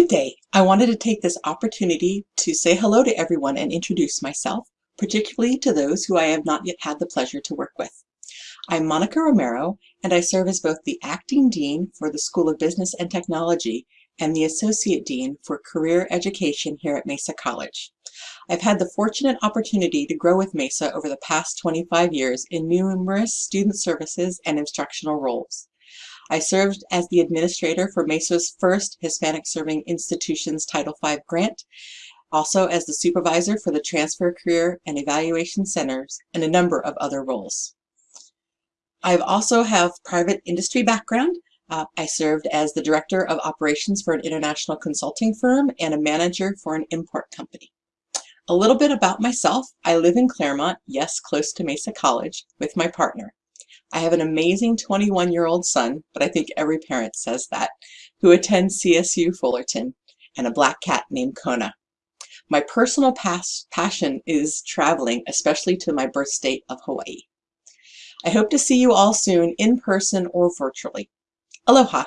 Good day. I wanted to take this opportunity to say hello to everyone and introduce myself, particularly to those who I have not yet had the pleasure to work with. I'm Monica Romero, and I serve as both the Acting Dean for the School of Business and Technology and the Associate Dean for Career Education here at Mesa College. I've had the fortunate opportunity to grow with Mesa over the past 25 years in numerous student services and instructional roles. I served as the administrator for MESA's first Hispanic Serving Institutions Title V grant, also as the supervisor for the Transfer Career and Evaluation Centers, and a number of other roles. I also have private industry background. Uh, I served as the director of operations for an international consulting firm and a manager for an import company. A little bit about myself. I live in Clairemont, yes, close to Mesa College, with my partner. I have an amazing 21 year old son, but I think every parent says that, who attends CSU Fullerton, and a black cat named Kona. My personal pas passion is traveling, especially to my birth state of Hawaii. I hope to see you all soon in person or virtually. Aloha!